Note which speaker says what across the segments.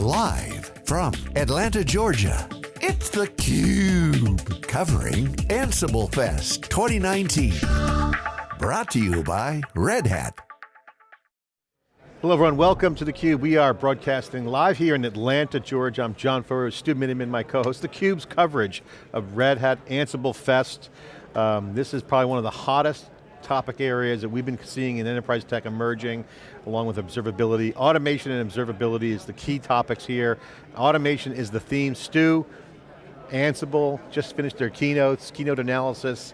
Speaker 1: Live from Atlanta, Georgia, it's theCUBE. Covering Ansible Fest 2019. Brought to you by Red Hat.
Speaker 2: Hello everyone, welcome to theCUBE. We are broadcasting live here in Atlanta, Georgia. I'm John Furrier, Stu Miniman, my co-host. theCUBE's coverage of Red Hat Ansible Fest. Um, this is probably one of the hottest topic areas that we've been seeing in enterprise tech emerging, along with observability. Automation and observability is the key topics here. Automation is the theme. Stu, Ansible just finished their keynotes, keynote analysis,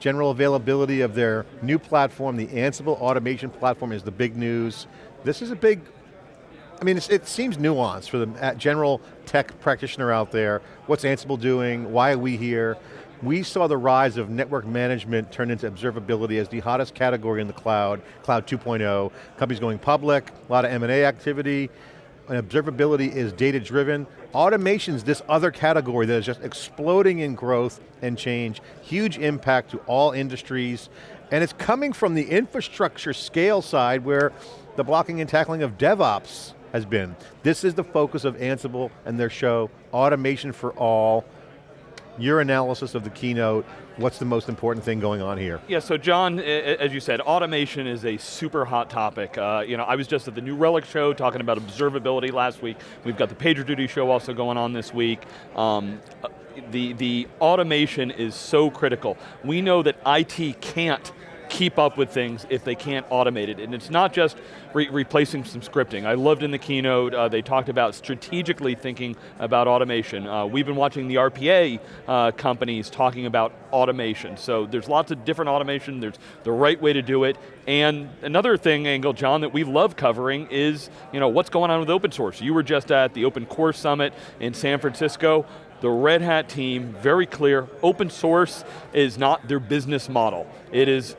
Speaker 2: general availability of their new platform, the Ansible automation platform is the big news. This is a big, I mean, it seems nuanced for the uh, general tech practitioner out there. What's Ansible doing? Why are we here? We saw the rise of network management turn into observability as the hottest category in the cloud, cloud 2.0. Companies going public, a lot of M&A activity, and observability is data driven. Automation's this other category that is just exploding in growth and change, huge impact to all industries, and it's coming from the infrastructure scale side where the blocking and tackling of DevOps has been. This is the focus of Ansible and their show, Automation for All, your analysis of the keynote, what's the most important thing going on here?
Speaker 3: Yeah, so John, as you said, automation is a super hot topic. Uh, you know, I was just at the New Relic show talking about observability last week. We've got the PagerDuty show also going on this week. Um, the, the automation is so critical. We know that IT can't keep up with things if they can't automate it. And it's not just re replacing some scripting. I loved in the keynote, uh, they talked about strategically thinking about automation. Uh, we've been watching the RPA uh, companies talking about automation. So there's lots of different automation, there's the right way to do it. And another thing, Angle, John, that we love covering is you know, what's going on with open source. You were just at the Open Core Summit in San Francisco the Red Hat team, very clear, open source is not their business model. It is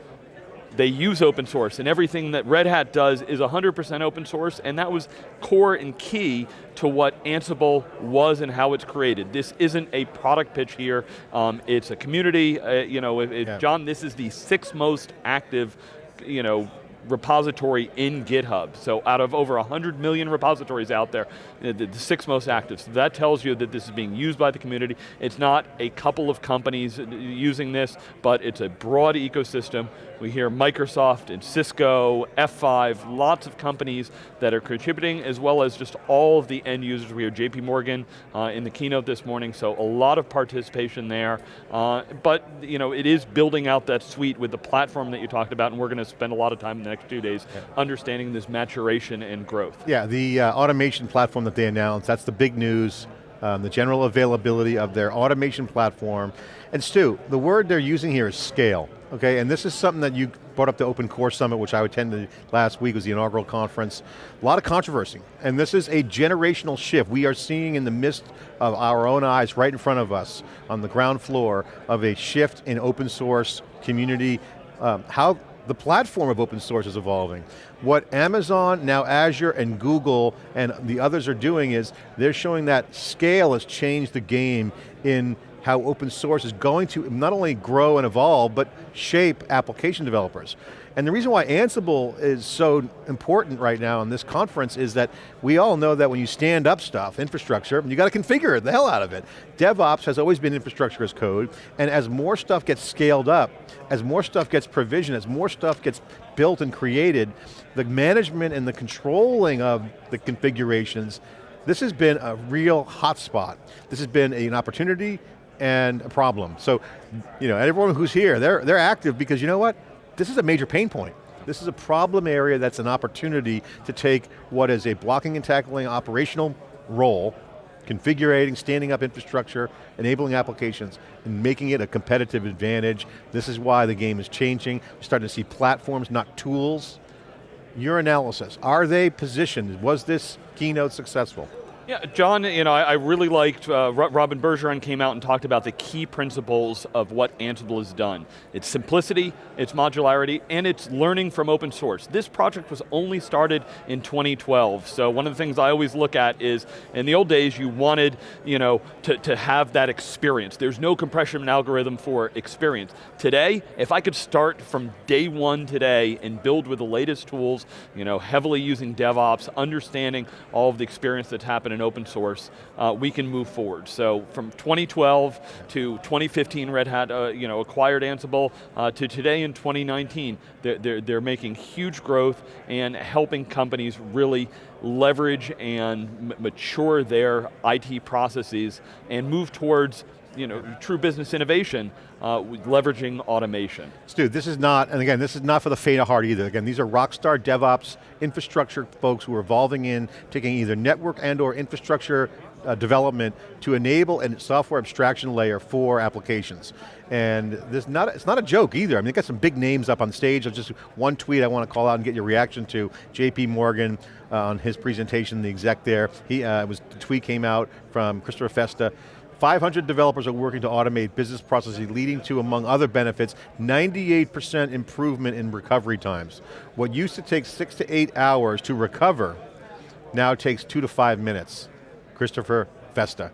Speaker 3: they use open source, and everything that Red Hat does is 100% open source, and that was core and key to what Ansible was and how it's created. This isn't a product pitch here, um, it's a community, uh, you know, if, if yeah. John, this is the sixth most active, you know, repository in GitHub. So out of over 100 million repositories out there, the, the, six most active. So that tells you that this is being used by the community. It's not a couple of companies using this, but it's a broad ecosystem. We hear Microsoft and Cisco, F5, lots of companies that are contributing, as well as just all of the end users. We hear JP Morgan uh, in the keynote this morning, so a lot of participation there. Uh, but you know, it is building out that suite with the platform that you talked about, and we're going to spend a lot of time in the next two days yeah. understanding this maturation and growth.
Speaker 2: Yeah, the uh, automation platform that they announced, that's the big news. Um, the general availability of their automation platform. And Stu, the word they're using here is scale. Okay, and this is something that you brought up the Open Core Summit, which I attended last week, was the inaugural conference. A lot of controversy, and this is a generational shift. We are seeing in the midst of our own eyes, right in front of us, on the ground floor, of a shift in open source community, um, how the platform of open source is evolving. What Amazon, now Azure, and Google, and the others are doing is, they're showing that scale has changed the game in how open source is going to not only grow and evolve, but shape application developers. And the reason why Ansible is so important right now in this conference is that we all know that when you stand up stuff, infrastructure, you got to configure the hell out of it. DevOps has always been infrastructure as code, and as more stuff gets scaled up, as more stuff gets provisioned, as more stuff gets built and created, the management and the controlling of the configurations this has been a real hotspot. This has been an opportunity and a problem. So, you know, everyone who's here, they're, they're active because you know what? This is a major pain point. This is a problem area that's an opportunity to take what is a blocking and tackling operational role, configuring, standing up infrastructure, enabling applications, and making it a competitive advantage. This is why the game is changing. We're starting to see platforms, not tools. Your analysis, are they positioned? Was this keynote successful?
Speaker 3: Yeah, John, you know, I, I really liked, uh, Robyn Bergeron came out and talked about the key principles of what Ansible has done. It's simplicity, it's modularity, and it's learning from open source. This project was only started in 2012, so one of the things I always look at is, in the old days, you wanted, you know, to, to have that experience. There's no compression algorithm for experience. Today, if I could start from day one today and build with the latest tools, you know, heavily using DevOps, understanding all of the experience that's happened in open source, uh, we can move forward. So from 2012 to 2015, Red Hat uh, you know, acquired Ansible, uh, to today in 2019, they're, they're, they're making huge growth and helping companies really leverage and mature their IT processes and move towards you know, true business innovation, uh, leveraging automation.
Speaker 2: Stu, this is not, and again, this is not for the faint of heart either. Again, these are rockstar DevOps infrastructure folks who are evolving in, taking either network and or infrastructure uh, development to enable a software abstraction layer for applications. And this not, it's not a joke either. I mean, they got some big names up on stage. I just one tweet I want to call out and get your reaction to. JP Morgan uh, on his presentation, the exec there, he uh, was, the tweet came out from Christopher Festa 500 developers are working to automate business processes leading to, among other benefits, 98% improvement in recovery times. What used to take six to eight hours to recover now takes two to five minutes. Christopher Festa.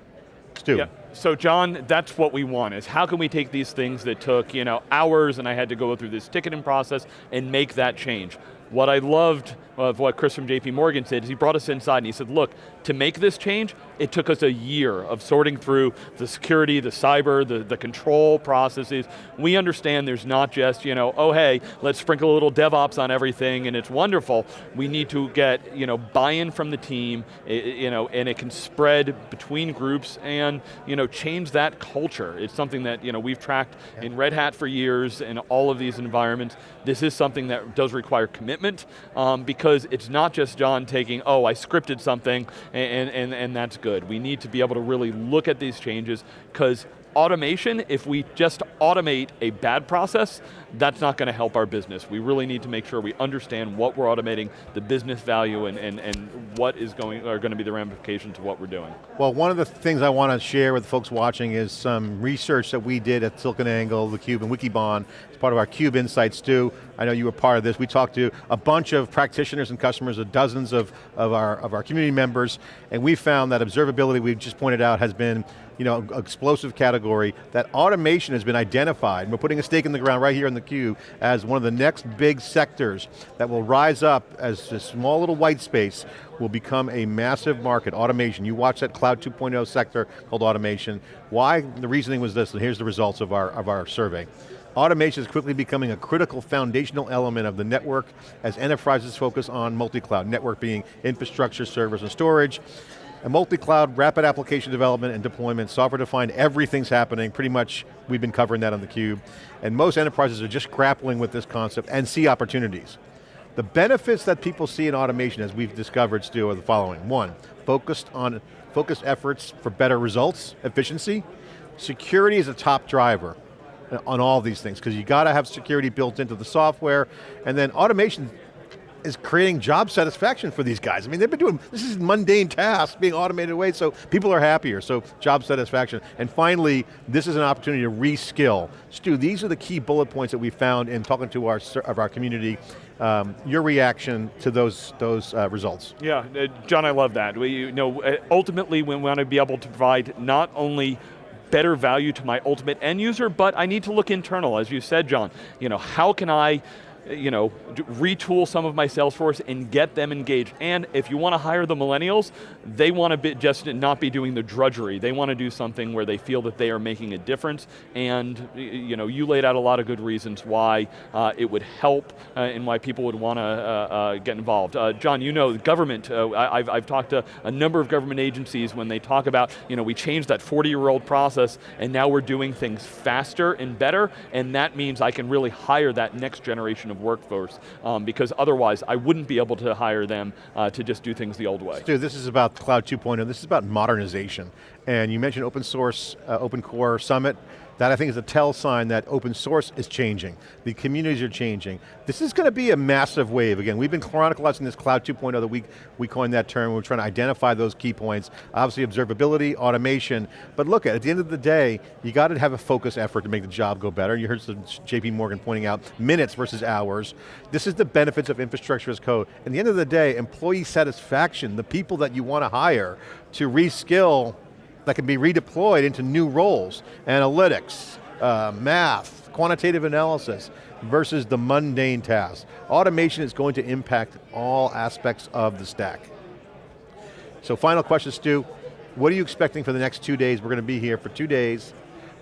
Speaker 2: Stu. Yeah.
Speaker 3: So John, that's what we want, is how can we take these things that took you know, hours and I had to go through this ticketing process and make that change. What I loved of what Chris from JP Morgan said is he brought us inside and he said, look, to make this change, it took us a year of sorting through the security, the cyber, the, the control processes. We understand there's not just, you know, oh hey, let's sprinkle a little DevOps on everything and it's wonderful. We need to get, you know, buy-in from the team, you know, and it can spread between groups and, you know, change that culture. It's something that, you know, we've tracked in Red Hat for years in all of these environments. This is something that does require commitment um, because it's not just John taking, oh, I scripted something and, and, and that's good. We need to be able to really look at these changes because automation, if we just automate a bad process, that's not going to help our business. We really need to make sure we understand what we're automating, the business value, and, and, and what is going, are going to be the ramifications of what we're doing.
Speaker 2: Well, one of the things I want to share with folks watching is some research that we did at SiliconANGLE, theCUBE, and Wikibon, as part of our CUBE Insights too. I know you were part of this. We talked to a bunch of practitioners and customers, of dozens of, of, our, of our community members, and we found that observability, we've just pointed out, has been you know, explosive category, that automation has been identified. We're putting a stake in the ground right here in the cube as one of the next big sectors that will rise up as a small little white space will become a massive market, automation. You watch that cloud 2.0 sector called automation. Why? The reasoning was this, and here's the results of our, of our survey. Automation is quickly becoming a critical foundational element of the network as enterprises focus on multi-cloud, network being infrastructure, servers, and storage. A multi-cloud, rapid application development and deployment, software-defined, everything's happening, pretty much we've been covering that on theCUBE. And most enterprises are just grappling with this concept and see opportunities. The benefits that people see in automation, as we've discovered, Stu, are the following. One, focused on focused efforts for better results, efficiency. Security is a top driver on all these things, because you got to have security built into the software, and then automation is creating job satisfaction for these guys. I mean, they've been doing, this is mundane tasks being automated away, so people are happier, so job satisfaction. And finally, this is an opportunity to reskill. Stu, these are the key bullet points that we found in talking to our, of our community. Um, your reaction to those, those uh, results.
Speaker 3: Yeah, uh, John, I love that. We, you know, uh, ultimately, we want to be able to provide not only better value to my ultimate end user, but I need to look internal, as you said, John. You know, how can I you know, retool some of my sales force and get them engaged. And if you want to hire the millennials, they want to be just not be doing the drudgery. They want to do something where they feel that they are making a difference. And you know, you laid out a lot of good reasons why uh, it would help uh, and why people would want to uh, uh, get involved. Uh, John, you know, the government, uh, I, have I've talked to a number of government agencies when they talk about, you know, we changed that 40-year-old process and now we're doing things faster and better, and that means I can really hire that next generation of of workforce, um, because otherwise I wouldn't be able to hire them uh, to just do things the old way.
Speaker 2: Stu, this is about Cloud 2.0, this is about modernization. And you mentioned open source, uh, open core summit, that I think is a tell sign that open source is changing. The communities are changing. This is going to be a massive wave. Again, we've been chronicling this Cloud 2.0 that we, we coined that term. We're trying to identify those key points. Obviously observability, automation, but look, at at the end of the day, you got to have a focus effort to make the job go better. You heard JP Morgan pointing out minutes versus hours. This is the benefits of infrastructure as code. At the end of the day, employee satisfaction, the people that you want to hire to reskill that can be redeployed into new roles, analytics, uh, math, quantitative analysis, versus the mundane tasks. Automation is going to impact all aspects of the stack. So final question, Stu. What are you expecting for the next two days? We're going to be here for two days.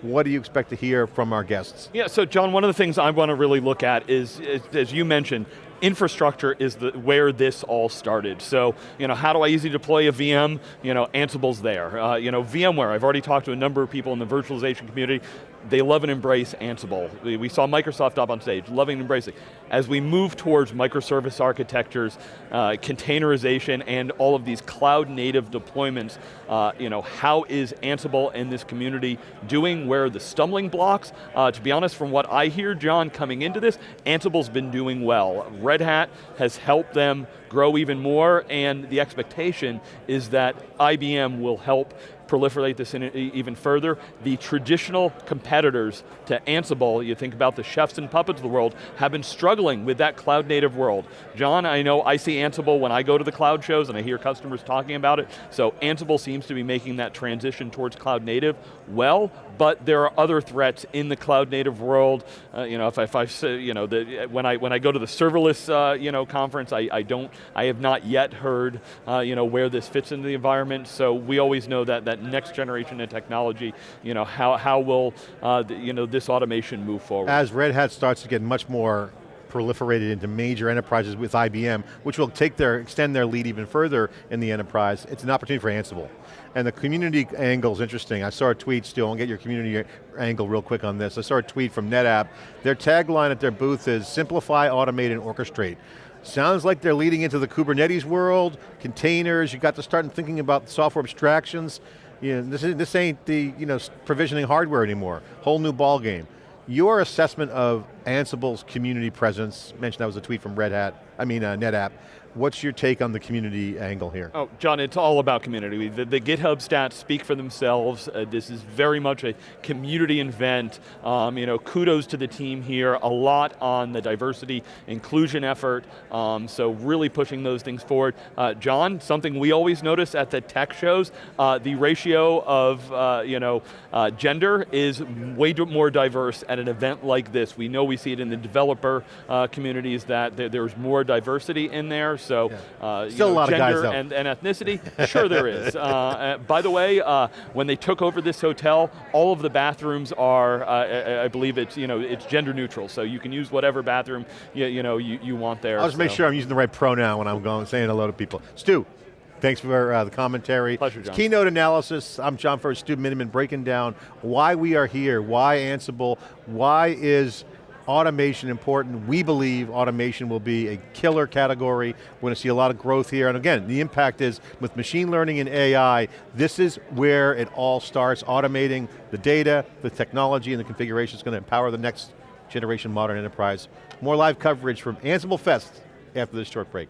Speaker 2: What do you expect to hear from our guests?
Speaker 3: Yeah, so John, one of the things I want to really look at is, is as you mentioned, infrastructure is the, where this all started. So, you know, how do I easily deploy a VM? You know, Ansible's there. Uh, you know, VMware, I've already talked to a number of people in the virtualization community they love and embrace Ansible. We saw Microsoft up on stage, loving and embracing. As we move towards microservice architectures, uh, containerization, and all of these cloud native deployments, uh, you know, how is Ansible and this community doing? Where are the stumbling blocks? Uh, to be honest, from what I hear, John, coming into this, Ansible's been doing well. Red Hat has helped them grow even more, and the expectation is that IBM will help proliferate this even further. The traditional competitors to Ansible, you think about the chefs and puppets of the world, have been struggling with that cloud native world. John, I know I see Ansible when I go to the cloud shows and I hear customers talking about it, so Ansible seems to be making that transition towards cloud native well, but there are other threats in the cloud native world. Uh, you know, if I, if I say, you know, the, when I when I go to the serverless, uh, you know, conference, I, I don't, I have not yet heard, uh, you know, where this fits into the environment. So we always know that that next generation of technology, you know, how how will, uh, the, you know, this automation move forward?
Speaker 2: As Red Hat starts to get much more proliferated into major enterprises with IBM, which will take their, extend their lead even further in the enterprise, it's an opportunity for Ansible. And the community angle is interesting. I saw a tweet still, I'll get your community angle real quick on this. I saw a tweet from NetApp. Their tagline at their booth is, simplify, automate, and orchestrate. Sounds like they're leading into the Kubernetes world, containers, you got to start thinking about software abstractions. You know, this, is, this ain't the you know, provisioning hardware anymore. Whole new ball game. Your assessment of Ansible's community presence, mentioned that was a tweet from Red Hat, I mean uh, NetApp, What's your take on the community angle here?
Speaker 3: Oh, John, it's all about community. The, the GitHub stats speak for themselves. Uh, this is very much a community event. Um, you know, kudos to the team here. A lot on the diversity inclusion effort. Um, so really pushing those things forward. Uh, John, something we always notice at the tech shows, uh, the ratio of uh, you know uh, gender is way more diverse at an event like this. We know we see it in the developer uh, communities that there's more diversity in there. So,
Speaker 2: yeah. uh, Still know, a lot
Speaker 3: gender
Speaker 2: of guys
Speaker 3: and, and, ethnicity, sure there is. Uh, uh, by the way, uh, when they took over this hotel, all of the bathrooms are, uh, I, I, believe it's, you know, it's gender neutral, so you can use whatever bathroom you, you know, you, you want there.
Speaker 2: I'll just
Speaker 3: so.
Speaker 2: make sure I'm using the right pronoun when I'm going, saying hello to people. Stu, Thanks for uh, the commentary.
Speaker 3: Pleasure, John.
Speaker 2: Keynote analysis, I'm John Furrier, Stu Miniman, breaking down why we are here, why Ansible, why is automation important. We believe automation will be a killer category. We're going to see a lot of growth here. And again, the impact is with machine learning and AI, this is where it all starts, automating the data, the technology, and the configuration is going to empower the next generation modern enterprise. More live coverage from Ansible Fest after this short break.